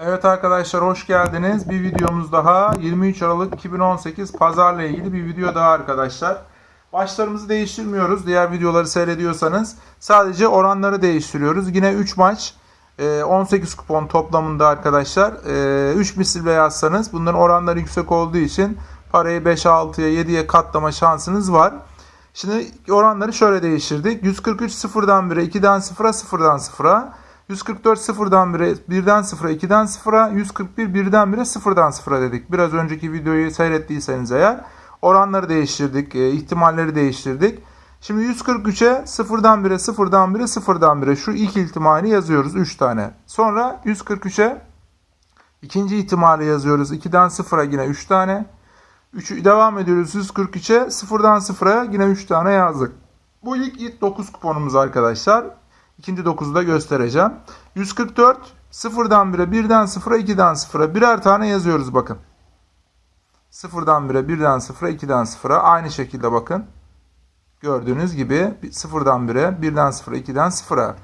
Evet arkadaşlar hoş geldiniz. Bir videomuz daha 23 Aralık 2018 pazarla ilgili bir video daha arkadaşlar. Başlarımızı değiştirmiyoruz. Diğer videoları seyrediyorsanız sadece oranları değiştiriyoruz. Yine 3 maç e, 18 kupon toplamında arkadaşlar. E, 3 misille yazsanız bunların oranları yüksek olduğu için parayı 5'e 6'ya 7'ye katlama şansınız var. Şimdi oranları şöyle değiştirdik. 143 sıfırdan 1'e 2'den 0'a 0'dan 0'a. 144 sıfırdan 1'e 1'den 0'a 2'den 0'a. 141 birden 1'e 0'dan 0'a dedik. Biraz önceki videoyu seyrettiyseniz eğer oranları değiştirdik. e, ihtimalleri değiştirdik. Şimdi 143'e 0'dan 1'e 0'dan 1'e 0'dan 1'e şu ilk ihtimali yazıyoruz 3 tane. Sonra 143'e ikinci ihtimali yazıyoruz. 2'den 0'a yine 3 tane. 3'ü devam ediyoruz 143'e 0'dan 0'a yine 3 tane yazdık. Bu ilk, ilk 9 kuponumuz arkadaşlar. İkinci 9'u da göstereceğim. 144 0'dan 1'e 1'den 0'a 2'den 0'a birer tane yazıyoruz bakın. 0'dan 1'e 1'den 0'a 2'den 0'a aynı şekilde bakın. Gördüğünüz gibi 0'dan 1'e 1'den 0'a 2'den 0'a.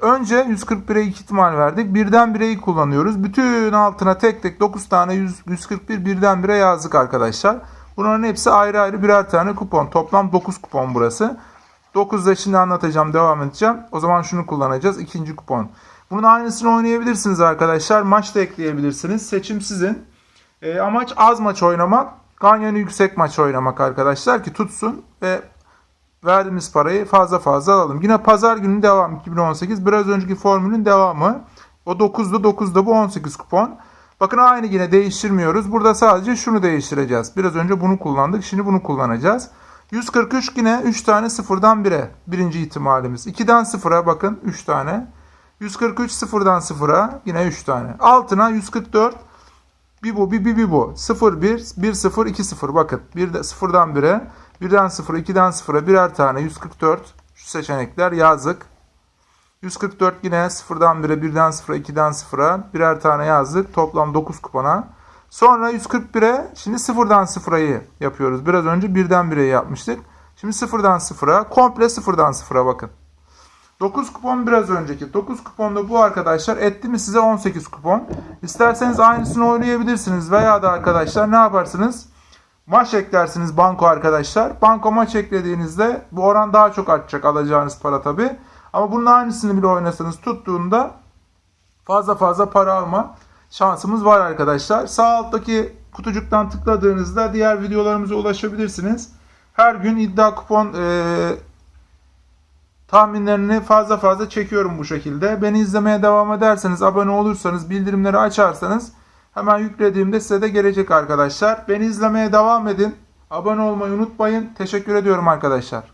Önce 141'e 2 ihtimal verdik. Birden 1'eyi kullanıyoruz. Bütün altına tek tek 9 tane 100, 141 birden 1'e yazdık arkadaşlar. Bunların hepsi ayrı ayrı birer tane kupon. Toplam 9 kupon burası. 9'da şimdi anlatacağım, devam edeceğim. O zaman şunu kullanacağız. ikinci kupon. Bunun aynısını oynayabilirsiniz arkadaşlar. Maç da ekleyebilirsiniz. Seçim sizin. E, amaç az maç oynamak. Ganyonu yüksek maç oynamak arkadaşlar ki tutsun ve verdiğimiz parayı fazla fazla alalım. Yine pazar günü devam 2018. Biraz önceki formülün devamı. O 9'da 9'da bu 18 kupon. Bakın aynı yine değiştirmiyoruz. Burada sadece şunu değiştireceğiz. Biraz önce bunu kullandık. Şimdi bunu kullanacağız. 143 yine 3 tane sıfırdan 1'e. Birinci ihtimalimiz. 2'den 0'a bakın 3 tane. 143 sıfırdan 0'a yine 3 tane. Altına 144 bir bu bir bir, bir bu. 0 1 1 0 2 0 bakın. Bir de 0'dan 1'e 1'den 0'a 2'den 0'a birer tane 144 şu seçenekler yazdık. 144 yine 0'dan 1'e 1'den 0'a 2'den 0'a birer tane yazdık. Toplam 9 kupona. Sonra 141'e şimdi 0'dan 0'ayı yapıyoruz. Biraz önce 1'den 1'e yapmıştık. Şimdi 0'dan 0'a komple 0'dan 0'a bakın. 9 kupon biraz önceki. 9 kuponda bu arkadaşlar etti mi size 18 kupon. İsterseniz aynısını oynayabilirsiniz veya da arkadaşlar ne yaparsınız? Maç eklersiniz banko arkadaşlar. Banko maç eklediğinizde bu oran daha çok artacak alacağınız para tabi. Ama bunun aynısını bile oynasanız tuttuğunda fazla fazla para alma şansımız var arkadaşlar. Sağ alttaki kutucuktan tıkladığınızda diğer videolarımıza ulaşabilirsiniz. Her gün iddia kupon e, tahminlerini fazla fazla çekiyorum bu şekilde. Beni izlemeye devam ederseniz, abone olursanız, bildirimleri açarsanız hemen yüklediğimde size de gelecek arkadaşlar. Beni izlemeye devam edin. Abone olmayı unutmayın. Teşekkür ediyorum arkadaşlar.